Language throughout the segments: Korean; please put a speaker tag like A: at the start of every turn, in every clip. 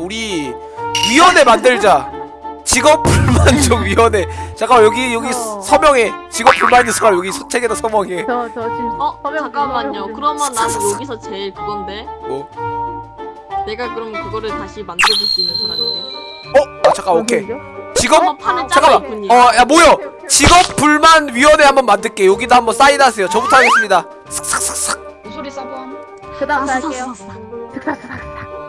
A: 우리 위원회 만들자. 직업 불만족 위원회. 잠깐 여기 여기
B: 어.
A: 서명해. 직업 불만 있는 사람 여기 책에다 서명해.
B: 저, 저 지금
C: 어
B: 서명
C: 잠깐만요.
B: 서명
C: 그러면 난 여기서 제일 그건데.
A: 뭐?
C: 내가 그럼 그거를 다시 만들어줄 수 있는 사람인데.
A: 어? 아 잠깐 오케이. 직업
C: 판을 짜고
A: 잠깐만. 어야 모여. 직업 불만 위원회 한번 만들게. 여기다 한번 사인하세요. 저부터 하겠습니다. 슥슥슥슥.
D: 우소리 서범
B: 그 다음
C: 아,
B: 할게요
C: 싹싹싹.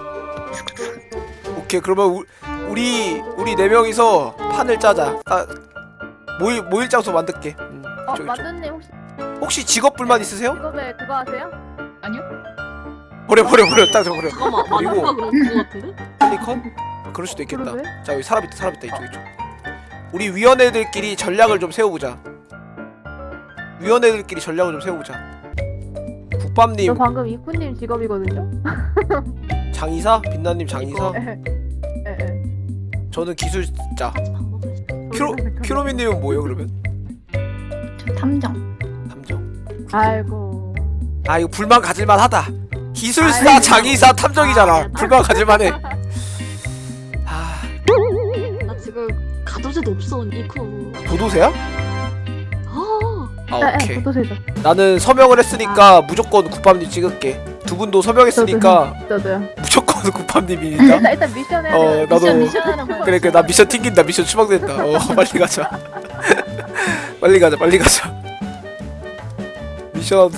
A: 오케이 그러면 우, 우리 우리 네 명이서 판을 짜자. 아, 모일 모일 장소 만들게. 음,
B: 어
A: 저기, 저.
B: 만두님 혹시
A: 혹시 직업 불만 있으세요?
B: 직업에 그거 하세요?
D: 아니요?
A: 버려 버려 버려 딱 저거 버려.
C: 잠깐만
A: 그리고-? 펠리컨? 그럴 수도 있겠다.
B: 그러게
A: 자 여기 사람 있다 사람 있다 이쪽 이쪽. 우리 위원회들끼리 전략을 좀 세워보자. 위원회들끼리 전략을 좀 세워보자.
B: 저
A: 국밥님
B: 방금 이쿠님 직업이거든요?
A: 장의사, 빛나님 장의사,
B: 에에
A: 저는 기술자. 큐로 큐로미님은 뭐예요 그러면?
D: 저 탐정
A: 탐정.
B: 아이고
A: 아 이거 불만 가질만 하다. 기술사,
B: 아이고.
A: 장의사, 탐정이잖아.
C: 아,
A: 불만 가질만해.
C: 아나 지금 가도제도 없어 이코.
A: 도도새야? 아아
B: 에, 에,
A: 오케이.
B: 포토세죠
A: 나는 서명을 했으니까 무조건 국밥님 찍을게. 두 분도 서명했으니까
B: 저도요
A: 무조건 국밥님이니까.
B: 일단 일단 미션 해야
A: 어 나도
D: 미션 미션 하는 거야.
A: 그래 그래. 나 미션 튕긴다 미션 추방된다. 어 빨리 가자. 빨리 가자 빨리 가자. 미션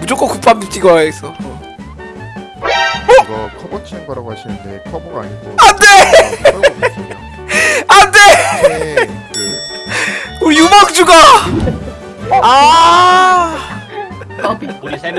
A: 무조건 국밥님 찍어야겠어. 어.
E: 이거 커버 치는 거라고 하시는데 커버가 아니고.
A: 안돼! 안돼!
E: 안돼 그
A: 우리 유망주가! 아
F: 우리 세명